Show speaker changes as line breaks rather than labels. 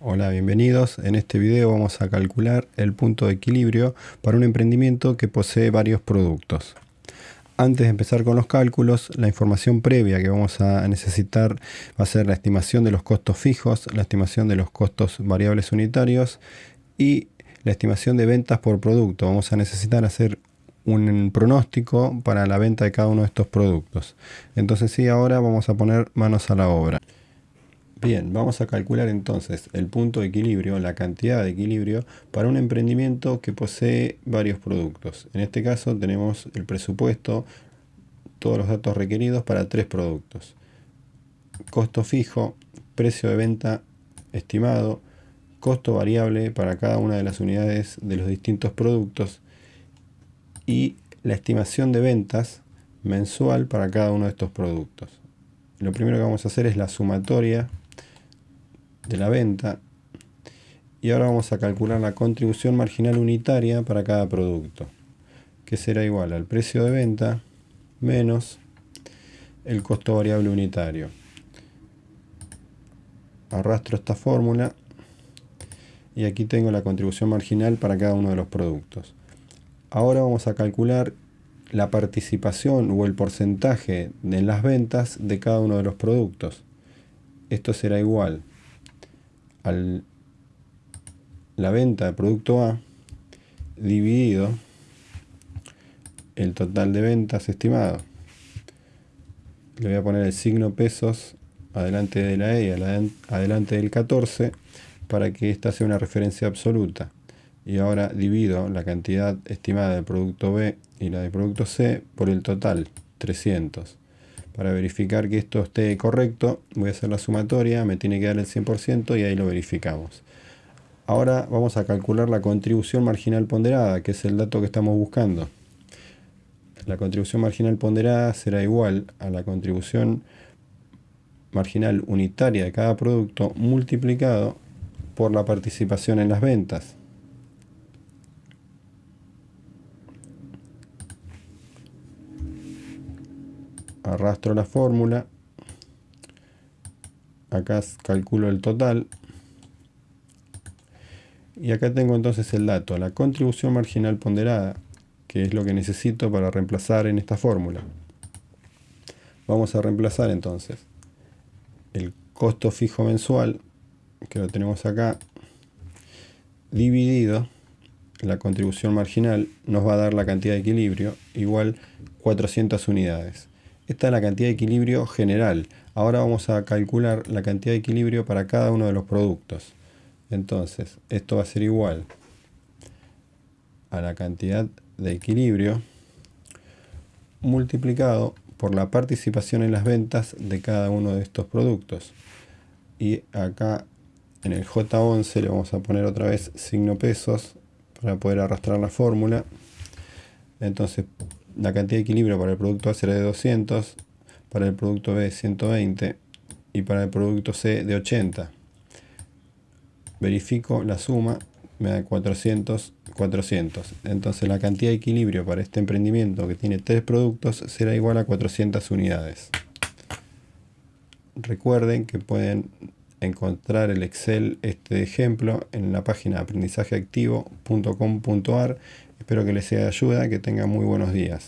Hola, bienvenidos. En este video vamos a calcular el punto de equilibrio para un emprendimiento que posee varios productos. Antes de empezar con los cálculos, la información previa que vamos a necesitar va a ser la estimación de los costos fijos, la estimación de los costos variables unitarios y la estimación de ventas por producto. Vamos a necesitar hacer un pronóstico para la venta de cada uno de estos productos. Entonces sí, ahora vamos a poner manos a la obra. Bien, vamos a calcular entonces el punto de equilibrio, la cantidad de equilibrio para un emprendimiento que posee varios productos. En este caso tenemos el presupuesto, todos los datos requeridos para tres productos. Costo fijo, precio de venta estimado, costo variable para cada una de las unidades de los distintos productos y la estimación de ventas mensual para cada uno de estos productos. Lo primero que vamos a hacer es la sumatoria de la venta. Y ahora vamos a calcular la contribución marginal unitaria para cada producto, que será igual al precio de venta menos el costo variable unitario. Arrastro esta fórmula y aquí tengo la contribución marginal para cada uno de los productos. Ahora vamos a calcular la participación o el porcentaje en las ventas de cada uno de los productos. Esto será igual la venta de producto A dividido el total de ventas estimado. Le voy a poner el signo pesos adelante de la E y adelante del 14 para que esta sea una referencia absoluta. Y ahora divido la cantidad estimada del producto B y la del producto C por el total, 300. Para verificar que esto esté correcto, voy a hacer la sumatoria, me tiene que dar el 100% y ahí lo verificamos. Ahora vamos a calcular la contribución marginal ponderada, que es el dato que estamos buscando. La contribución marginal ponderada será igual a la contribución marginal unitaria de cada producto multiplicado por la participación en las ventas. Arrastro la fórmula, acá calculo el total, y acá tengo entonces el dato, la contribución marginal ponderada, que es lo que necesito para reemplazar en esta fórmula. Vamos a reemplazar entonces el costo fijo mensual, que lo tenemos acá, dividido la contribución marginal, nos va a dar la cantidad de equilibrio, igual 400 unidades. Esta es la cantidad de equilibrio general. Ahora vamos a calcular la cantidad de equilibrio para cada uno de los productos. Entonces, esto va a ser igual a la cantidad de equilibrio multiplicado por la participación en las ventas de cada uno de estos productos. Y acá en el J11 le vamos a poner otra vez signo pesos para poder arrastrar la fórmula. Entonces la cantidad de equilibrio para el producto A será de 200, para el producto B 120 y para el producto C de 80. Verifico la suma, me da 400, 400. Entonces la cantidad de equilibrio para este emprendimiento que tiene tres productos será igual a 400 unidades. Recuerden que pueden encontrar el Excel, este ejemplo, en la página aprendizajeactivo.com.ar Espero que les sea de ayuda, que tengan muy buenos días.